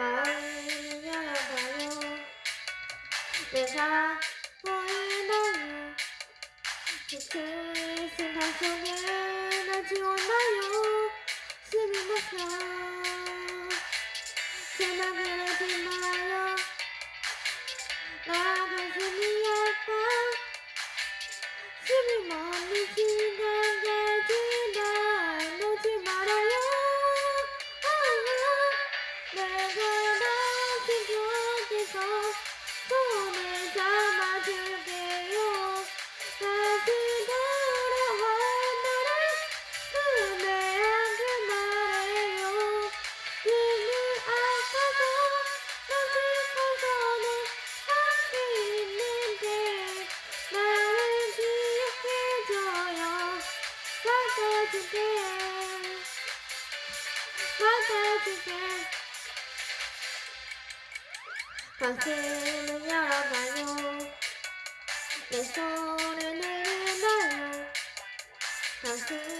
마음을 열어봐요 내가 보이나요 그 생각 속에 나 지웠나요 숨이 멎어 제말 하지 말아요 나 아, 너의 곁에서 손을 잡아줄게요 다시 돌아와 나를 품에 안길 말해요 눈을 아파서 너슬퍼서는 함께 있는데 나를 기억해줘요 바꿔줄게 바꿔줄게 가슴을 열어봐요. 내 손을 내려놔요. 가슴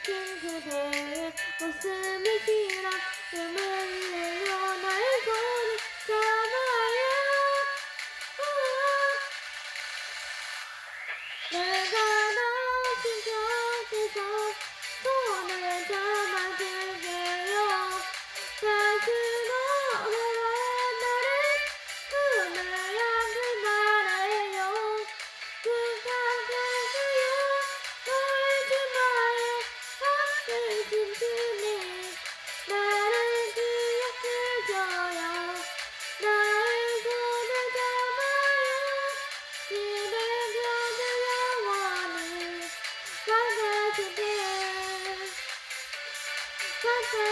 삼킨 그대의 웃음이 지나 숨을 내려 나의 손을 잡아요. 내가 Bye.